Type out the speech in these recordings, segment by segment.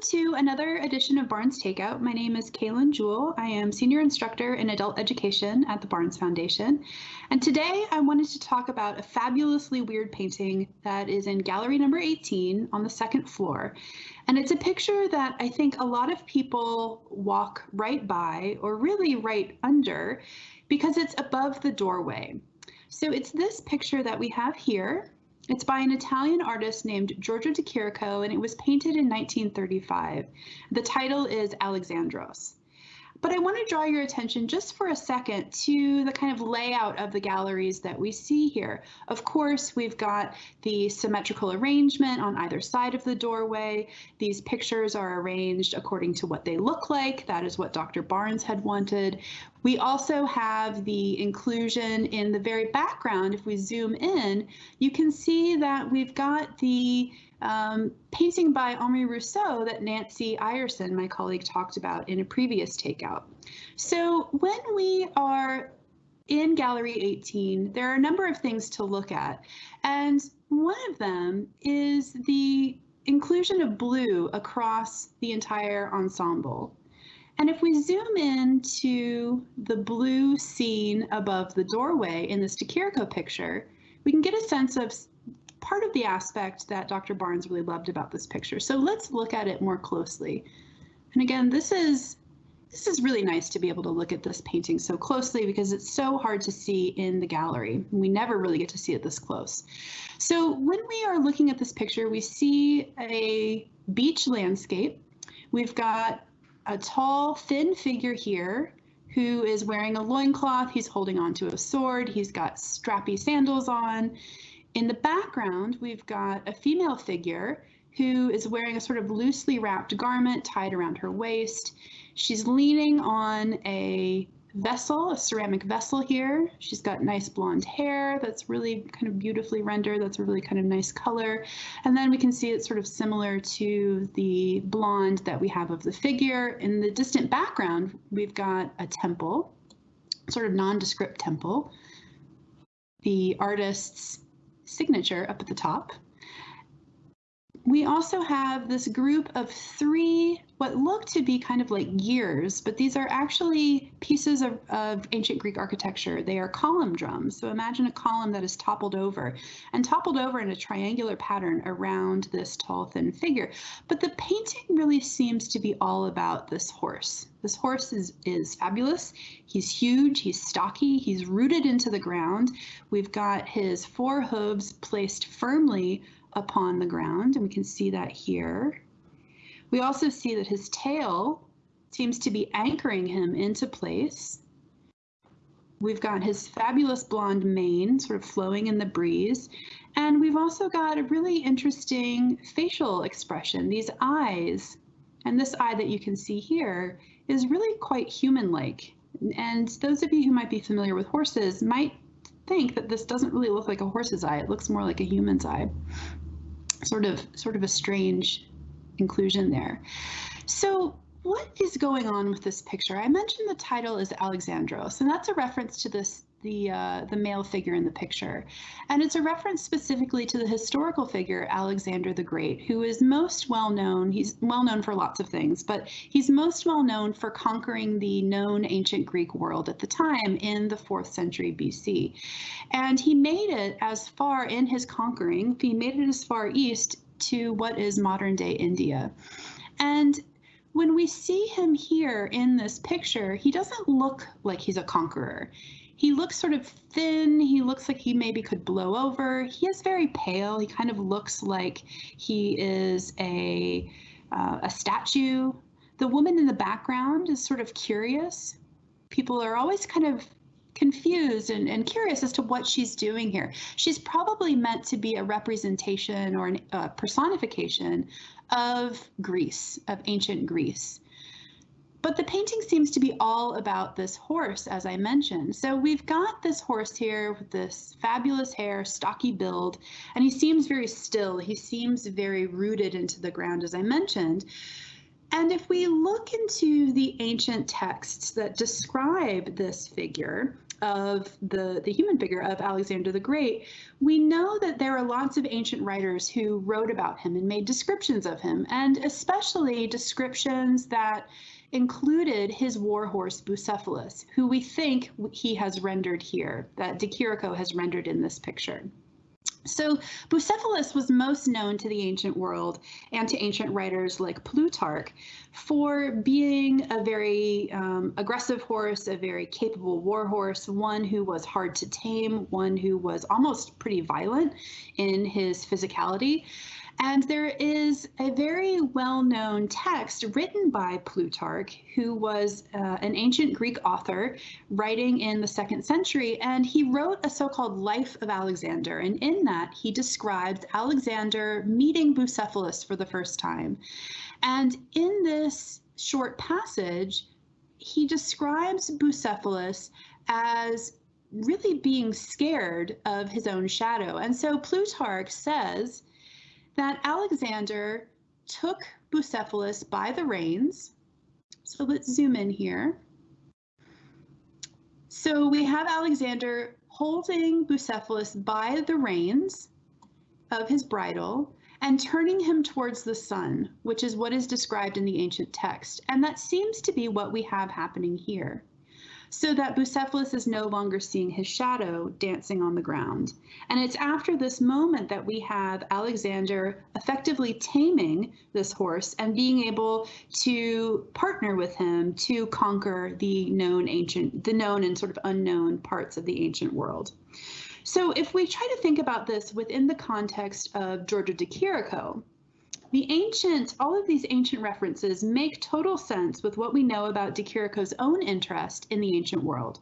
to another edition of Barnes Takeout. My name is Kaylin Jewell. I am Senior Instructor in Adult Education at the Barnes Foundation. And today I wanted to talk about a fabulously weird painting that is in gallery number 18 on the second floor. And it's a picture that I think a lot of people walk right by or really right under because it's above the doorway. So it's this picture that we have here. It's by an Italian artist named Giorgio de Chirico, and it was painted in 1935. The title is Alexandros. But I want to draw your attention just for a second to the kind of layout of the galleries that we see here. Of course, we've got the symmetrical arrangement on either side of the doorway. These pictures are arranged according to what they look like. That is what Dr. Barnes had wanted. We also have the inclusion in the very background. If we zoom in, you can see that we've got the um, painting by Henri Rousseau that Nancy Ireson, my colleague, talked about in a previous takeout. So when we are in Gallery 18, there are a number of things to look at. And one of them is the inclusion of blue across the entire ensemble. And if we zoom in to the blue scene above the doorway in this de picture, we can get a sense of part of the aspect that Dr. Barnes really loved about this picture. So let's look at it more closely. And again, this is this is really nice to be able to look at this painting so closely because it's so hard to see in the gallery. We never really get to see it this close. So when we are looking at this picture, we see a beach landscape. We've got a tall, thin figure here who is wearing a loincloth. He's holding onto a sword. He's got strappy sandals on. In the background, we've got a female figure who is wearing a sort of loosely wrapped garment tied around her waist. She's leaning on a vessel, a ceramic vessel here. She's got nice blonde hair that's really kind of beautifully rendered. That's a really kind of nice color. And then we can see it's sort of similar to the blonde that we have of the figure. In the distant background, we've got a temple, sort of nondescript temple. The artist's signature up at the top. We also have this group of three, what look to be kind of like gears, but these are actually pieces of, of ancient Greek architecture. They are column drums. So imagine a column that is toppled over and toppled over in a triangular pattern around this tall, thin figure. But the painting really seems to be all about this horse. This horse is, is fabulous. He's huge, he's stocky, he's rooted into the ground. We've got his four hooves placed firmly upon the ground, and we can see that here. We also see that his tail seems to be anchoring him into place. We've got his fabulous blonde mane sort of flowing in the breeze. And we've also got a really interesting facial expression, these eyes. And this eye that you can see here is really quite human-like. And those of you who might be familiar with horses might think that this doesn't really look like a horse's eye. It looks more like a human's eye. Sort of, sort of a strange inclusion there. So what is going on with this picture? I mentioned the title is Alexandros, and that's a reference to this the uh, the male figure in the picture, and it's a reference specifically to the historical figure Alexander the Great, who is most well known. He's well known for lots of things, but he's most well known for conquering the known ancient Greek world at the time in the fourth century BC, and he made it as far in his conquering. He made it as far east to what is modern day India, and when we see him here in this picture, he doesn't look like he's a conqueror. He looks sort of thin. He looks like he maybe could blow over. He is very pale. He kind of looks like he is a uh, a statue. The woman in the background is sort of curious. People are always kind of confused and, and curious as to what she's doing here. She's probably meant to be a representation or a uh, personification of Greece, of ancient Greece. But the painting seems to be all about this horse, as I mentioned. So we've got this horse here with this fabulous hair, stocky build, and he seems very still. He seems very rooted into the ground, as I mentioned. And if we look into the ancient texts that describe this figure, of the, the human figure of Alexander the Great, we know that there are lots of ancient writers who wrote about him and made descriptions of him, and especially descriptions that included his war horse Bucephalus, who we think he has rendered here, that De has rendered in this picture. So Bucephalus was most known to the ancient world and to ancient writers like Plutarch for being a very um, aggressive horse, a very capable war horse, one who was hard to tame, one who was almost pretty violent in his physicality. And there is a very well known text written by Plutarch, who was uh, an ancient Greek author writing in the second century. And he wrote a so called Life of Alexander. And in that, he describes Alexander meeting Bucephalus for the first time. And in this short passage, he describes Bucephalus as really being scared of his own shadow. And so Plutarch says that Alexander took Bucephalus by the reins. So let's zoom in here. So we have Alexander holding Bucephalus by the reins of his bridle and turning him towards the sun, which is what is described in the ancient text. And that seems to be what we have happening here so that Bucephalus is no longer seeing his shadow dancing on the ground. And it's after this moment that we have Alexander effectively taming this horse and being able to partner with him to conquer the known ancient, the known and sort of unknown parts of the ancient world. So if we try to think about this within the context of Giorgio de Chirico, the ancient, all of these ancient references make total sense with what we know about De Chirico's own interest in the ancient world.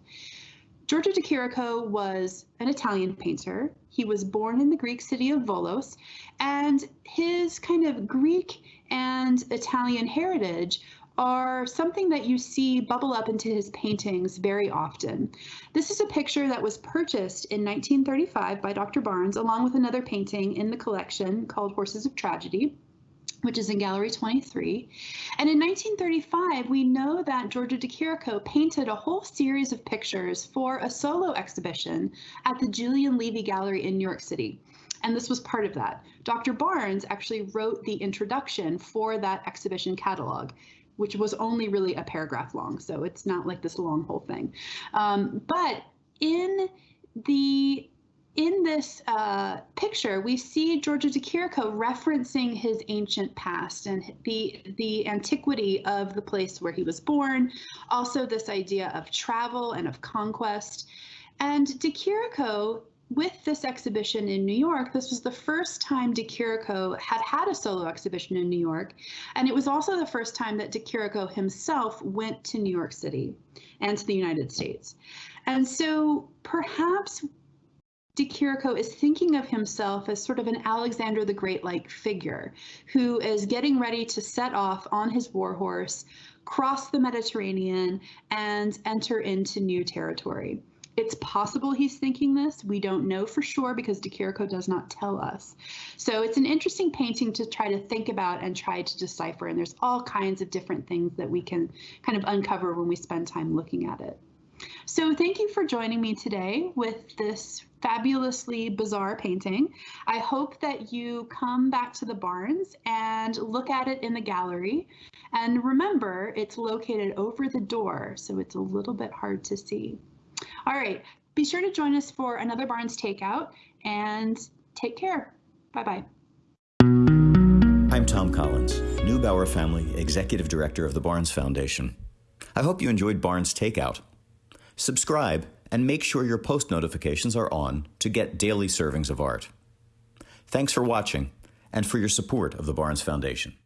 Giorgio de Chirico was an Italian painter. He was born in the Greek city of Volos, and his kind of Greek and Italian heritage are something that you see bubble up into his paintings very often. This is a picture that was purchased in 1935 by Dr. Barnes, along with another painting in the collection called Horses of Tragedy which is in Gallery 23. And in 1935, we know that Giorgio de Chirico painted a whole series of pictures for a solo exhibition at the Julian Levy Gallery in New York City. And this was part of that. Dr. Barnes actually wrote the introduction for that exhibition catalog which was only really a paragraph long, so it's not like this long whole thing. Um, but in the in this uh, picture, we see Giorgio de Chirico referencing his ancient past and the the antiquity of the place where he was born, also this idea of travel and of conquest. And de Chirico, with this exhibition in New York, this was the first time de Chirico had had a solo exhibition in New York, and it was also the first time that de Chirico himself went to New York City and to the United States. And so perhaps De Chirico is thinking of himself as sort of an Alexander the Great like figure who is getting ready to set off on his war horse, cross the Mediterranean, and enter into new territory. It's possible he's thinking this. We don't know for sure because De Chirico does not tell us. So it's an interesting painting to try to think about and try to decipher. And there's all kinds of different things that we can kind of uncover when we spend time looking at it. So thank you for joining me today with this fabulously bizarre painting. I hope that you come back to the Barnes and look at it in the gallery. And remember, it's located over the door, so it's a little bit hard to see. All right, be sure to join us for another Barnes Takeout and take care. Bye-bye. I'm Thom Collins, Neubauer Family Executive Director of the Barnes Foundation. I hope you enjoyed Barnes Takeout. Subscribe and make sure your post notifications are on to get daily servings of art. Thanks for watching and for your support of the Barnes Foundation.